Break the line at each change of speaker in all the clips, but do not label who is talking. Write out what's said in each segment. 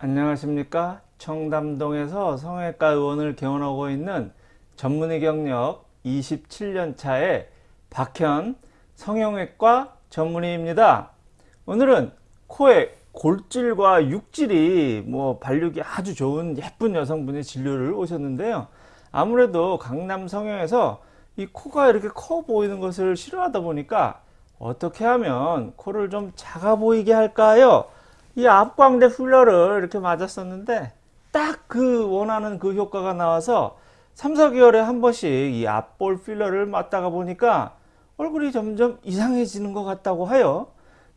안녕하십니까? 청담동에서 성형외과 의원을 개원하고 있는 전문의 경력 27년 차의 박현 성형외과 전문의입니다. 오늘은 코의 골질과 육질이 뭐 발육이 아주 좋은 예쁜 여성분이 진료를 오셨는데요. 아무래도 강남 성형에서 이 코가 이렇게 커 보이는 것을 싫어하다 보니까 어떻게 하면 코를 좀 작아 보이게 할까요 이 앞광대 필러를 이렇게 맞았었는데 딱 그 원하는 그 효과가 나와서 3, 4개월에 한 번씩 이 앞볼 필러를 맞다가 보니까 얼굴이 점점 이상해지는 것 같다고 하여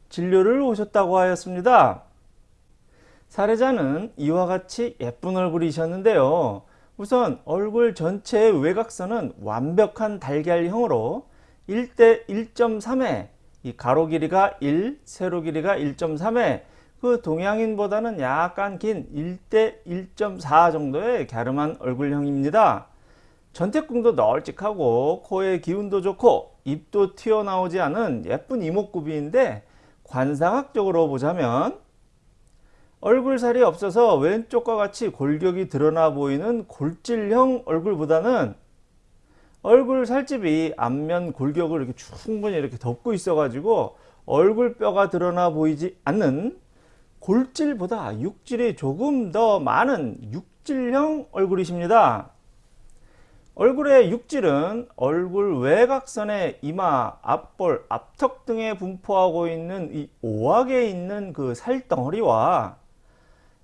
진료를 오셨다고 하였습니다. 사례자는 이와 같이 예쁜 얼굴이셨는데요. 우선 얼굴 전체의 외곽선은 완벽한 달걀형으로 1대 1.3에 이 가로 길이가 1, 세로 길이가 1.3에 그 동양인보다는 약간 긴 1대 1.4 정도의 갸름한 얼굴형입니다. 전태궁도 널찍하고 코의 기운도 좋고 입도 튀어나오지 않은 예쁜 이목구비인데 관상학적으로 보자면 얼굴살이 없어서 왼쪽과 같이 골격이 드러나 보이는 골질형 얼굴보다는 얼굴 살집이 앞면 골격을 이렇게 충분히 이렇게 덮고 있어 가지고 얼굴뼈가 드러나 보이지 않는 골질보다 육질이 조금 더 많은 육질형 얼굴이십니다. 얼굴의 육질은 얼굴 외곽선의 이마, 앞볼, 앞턱 등에 분포하고 있는 이 오악에 있는 그 살덩어리와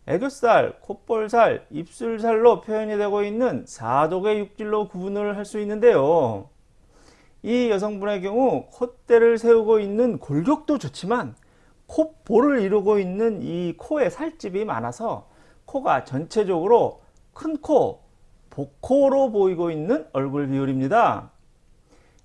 애교살, 콧볼살, 입술살로 표현이 되고 있는 사독의 육질로 구분을 할 수 있는데요. 이 여성분의 경우 콧대를 세우고 있는 골격도 좋지만 콧볼을 이루고 있는 이 코에 살집이 많아서 코가 전체적으로 큰 코, 복코로 보이고 있는 얼굴 비율입니다.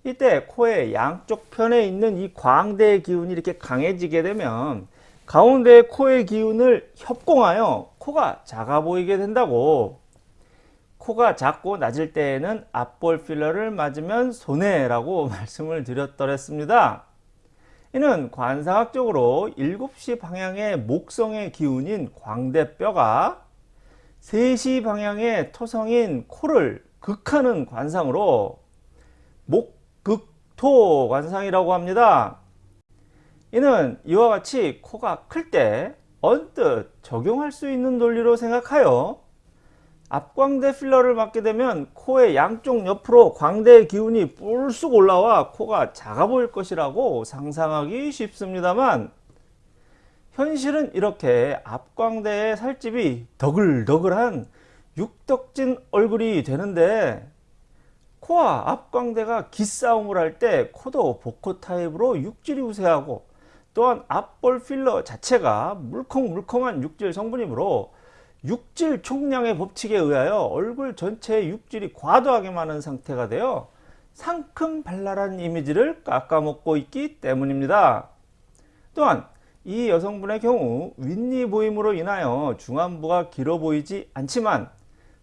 이때 코의 양쪽 편에 있는 이 광대의 기운이 이렇게 강해지게 되면 가운데 코의 기운을 협공하여 코가 작아 보이게 된다고 코가 작고 낮을 때에는 앞볼 필러를 맞으면 손해라고 말씀을 드렸더랬습니다. 이는 관상학적으로 7시 방향의 목성의 기운인 광대뼈가 3시 방향의 토성인 코를 극하는 관상으로 목극토 관상이라고 합니다. 이는 이와 같이 코가 클 때 언뜻 적용할 수 있는 논리로 생각하여 앞광대 필러를 맞게 되면 코의 양쪽 옆으로 광대의 기운이 뿔쑥 올라와 코가 작아 보일 것이라고 상상하기 쉽습니다만 현실은 이렇게 앞광대의 살집이 더글더글한 육덕진 얼굴이 되는데 코와 앞광대가 기싸움을 할 때 코도 복코 타입으로 육질이 우세하고 또한 앞볼 필러 자체가 물컹물컹한 육질 성분이므로 육질 총량의 법칙에 의하여 얼굴 전체의 육질이 과도하게 많은 상태가 되어 상큼 발랄한 이미지를 깎아먹고 있기 때문입니다. 또한 이 여성분의 경우 윗니 보임으로 인하여 중안부가 길어 보이지 않지만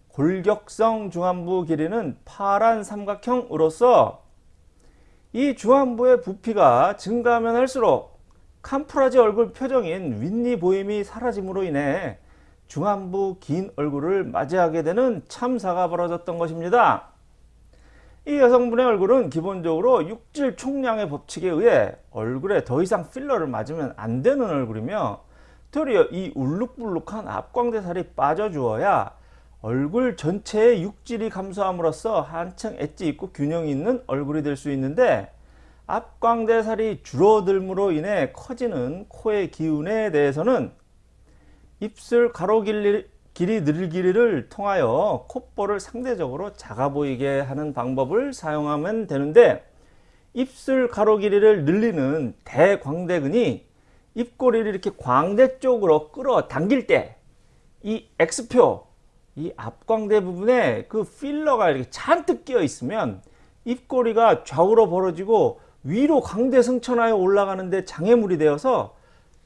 골격성 중안부 길이는 파란 삼각형으로서 이 중안부의 부피가 증가하면 할수록 캄프라지 얼굴 표정인 윗니 보임이 사라짐으로 인해 중안부 긴 얼굴을 맞이하게 되는 참사가 벌어졌던 것입니다. 이 여성분의 얼굴은 기본적으로 육질 총량의 법칙에 의해 얼굴에 더 이상 필러를 맞으면 안 되는 얼굴이며 도리어 이 울룩불룩한 앞광대살이 빠져주어야 얼굴 전체의 육질이 감소함으로써 한층 엣지 있고 균형이 있는 얼굴이 될 수 있는데 앞광대살이 줄어들므로 인해 커지는 코의 기운에 대해서는 입술 가로 길이, 길이 늘기를 통하여 콧볼을 상대적으로 작아 보이게 하는 방법을 사용하면 되는데 입술 가로 길이를 늘리는 대광대근이 입꼬리를 이렇게 광대 쪽으로 끌어 당길 때 이 X표 이 앞광대 부분에 그 필러가 이렇게 잔뜩 끼어 있으면 입꼬리가 좌우로 벌어지고 위로 광대 승천하여 올라가는데 장애물이 되어서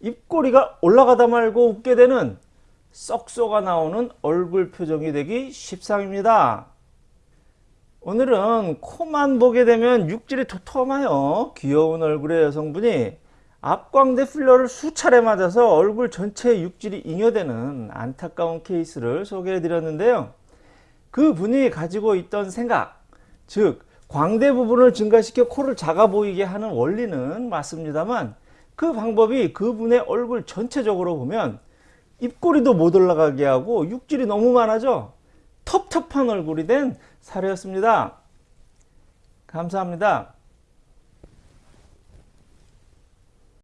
입꼬리가 올라가다 말고 웃게 되는 썩소가 나오는 얼굴 표정이 되기 십상입니다. 오늘은 코만 보게 되면 육질이 도톰하여 귀여운 얼굴의 여성분이 앞광대 필러를 수차례 맞아서 얼굴 전체에 육질이 잉여되는 안타까운 케이스를 소개해 드렸는데요. 그 분이 가지고 있던 생각, 즉 광대 부분을 증가시켜 코를 작아 보이게 하는 원리는 맞습니다만 그 방법이 그분의 얼굴 전체적으로 보면 입꼬리도 못 올라가게 하고 육질이 너무 많아져 텁텁한 얼굴이 된 사례였습니다. 감사합니다.